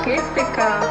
Skeptica.